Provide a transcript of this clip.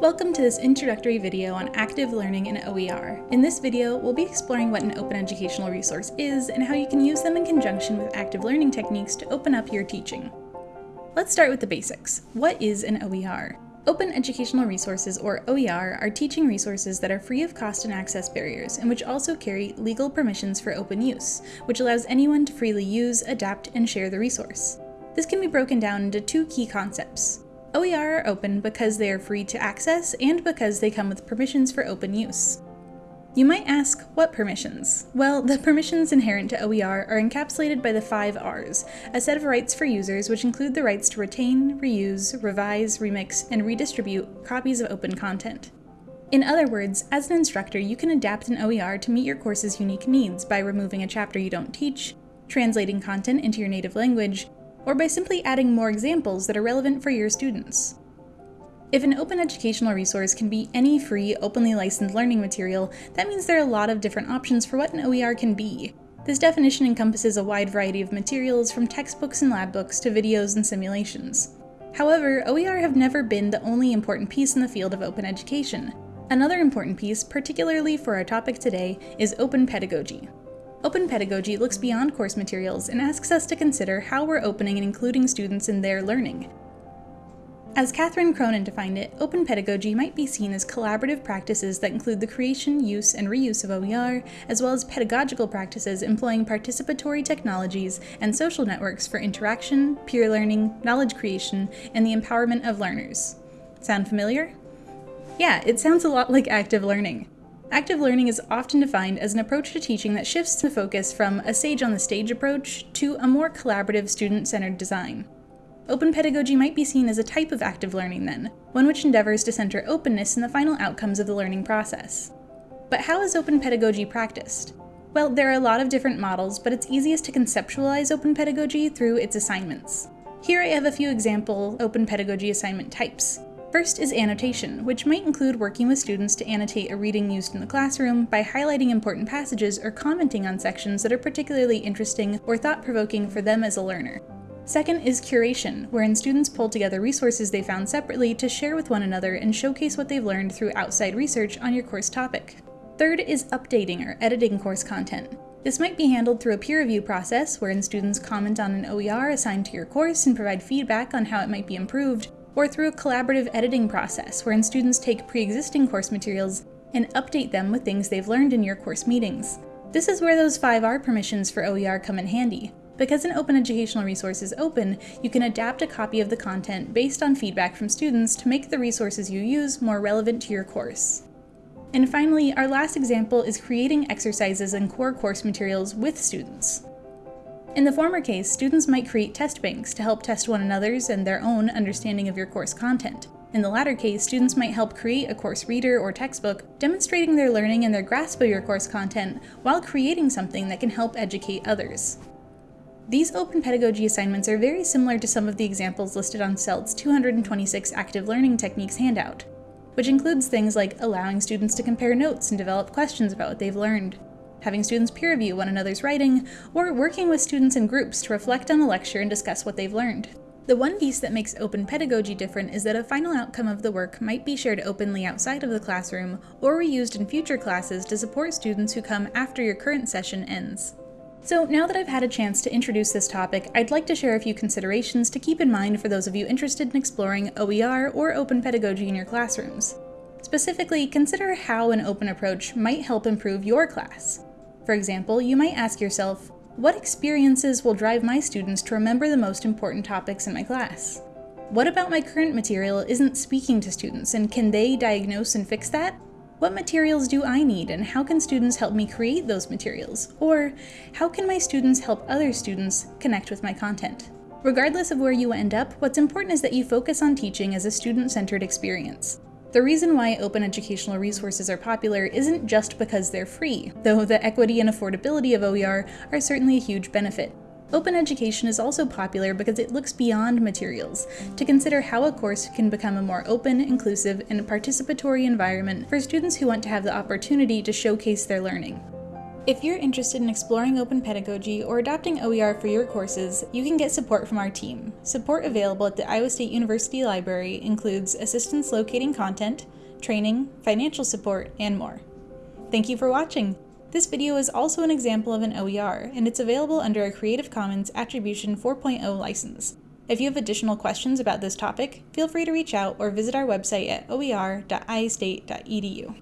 Welcome to this introductory video on active learning in OER. In this video, we'll be exploring what an open educational resource is and how you can use them in conjunction with active learning techniques to open up your teaching. Let's start with the basics. What is an OER? Open Educational Resources, or OER, are teaching resources that are free of cost and access barriers, and which also carry legal permissions for open use, which allows anyone to freely use, adapt, and share the resource. This can be broken down into two key concepts. OER are open because they are free to access and because they come with permissions for open use. You might ask, what permissions? Well, the permissions inherent to OER are encapsulated by the five R's, a set of rights for users which include the rights to retain, reuse, revise, remix, and redistribute copies of open content. In other words, as an instructor, you can adapt an OER to meet your course's unique needs by removing a chapter you don't teach, translating content into your native language, or by simply adding more examples that are relevant for your students. If an open educational resource can be any free, openly licensed learning material, that means there are a lot of different options for what an OER can be. This definition encompasses a wide variety of materials from textbooks and lab books to videos and simulations. However, OER have never been the only important piece in the field of open education. Another important piece, particularly for our topic today, is open pedagogy. Open pedagogy looks beyond course materials and asks us to consider how we're opening and including students in their learning. As Catherine Cronin defined it, open pedagogy might be seen as collaborative practices that include the creation, use, and reuse of OER, as well as pedagogical practices employing participatory technologies and social networks for interaction, peer learning, knowledge creation, and the empowerment of learners. Sound familiar? Yeah, it sounds a lot like active learning. Active learning is often defined as an approach to teaching that shifts the focus from a sage on the stage approach to a more collaborative student-centered design. Open pedagogy might be seen as a type of active learning then, one which endeavors to center openness in the final outcomes of the learning process. But how is open pedagogy practiced? Well, there are a lot of different models, but it's easiest to conceptualize open pedagogy through its assignments. Here I have a few example open pedagogy assignment types. First is annotation, which might include working with students to annotate a reading used in the classroom by highlighting important passages or commenting on sections that are particularly interesting or thought-provoking for them as a learner. Second is curation, wherein students pull together resources they found separately to share with one another and showcase what they've learned through outside research on your course topic. Third is updating or editing course content. This might be handled through a peer review process, wherein students comment on an OER assigned to your course and provide feedback on how it might be improved, or through a collaborative editing process wherein students take pre-existing course materials and update them with things they've learned in your course meetings. This is where those 5R permissions for OER come in handy. Because an open educational resource is open, you can adapt a copy of the content based on feedback from students to make the resources you use more relevant to your course. And finally, our last example is creating exercises and core course materials with students. In the former case, students might create test banks to help test one another's and their own understanding of your course content. In the latter case, students might help create a course reader or textbook, demonstrating their learning and their grasp of your course content while creating something that can help educate others. These open pedagogy assignments are very similar to some of the examples listed on CELT's 226 Active Learning Techniques handout, which includes things like allowing students to compare notes and develop questions about what they've learned, having students peer review one another's writing, or working with students in groups to reflect on a lecture and discuss what they've learned. The one piece that makes open pedagogy different is that a final outcome of the work might be shared openly outside of the classroom or reused in future classes to support students who come after your current session ends. So now that I've had a chance to introduce this topic, I'd like to share a few considerations to keep in mind for those of you interested in exploring OER or open pedagogy in your classrooms. Specifically, consider how an open approach might help improve your class. For example, you might ask yourself, what experiences will drive my students to remember the most important topics in my class? What about my current material isn't speaking to students, and can they diagnose and fix that? What materials do I need, and how can students help me create those materials? Or, how can my students help other students connect with my content? Regardless of where you end up, what's important is that you focus on teaching as a student-centered experience. The reason why open educational resources are popular isn't just because they're free, though the equity and affordability of OER are certainly a huge benefit. Open education is also popular because it looks beyond materials to consider how a course can become a more open, inclusive, and participatory environment for students who want to have the opportunity to showcase their learning. If you're interested in exploring open pedagogy or adopting OER for your courses, you can get support from our team. Support available at the Iowa State University Library includes assistance locating content, training, financial support, and more. Thank you for watching! This video is also an example of an OER, and it's available under a Creative Commons Attribution 4.0 license. If you have additional questions about this topic, feel free to reach out or visit our website at oer.iastate.edu.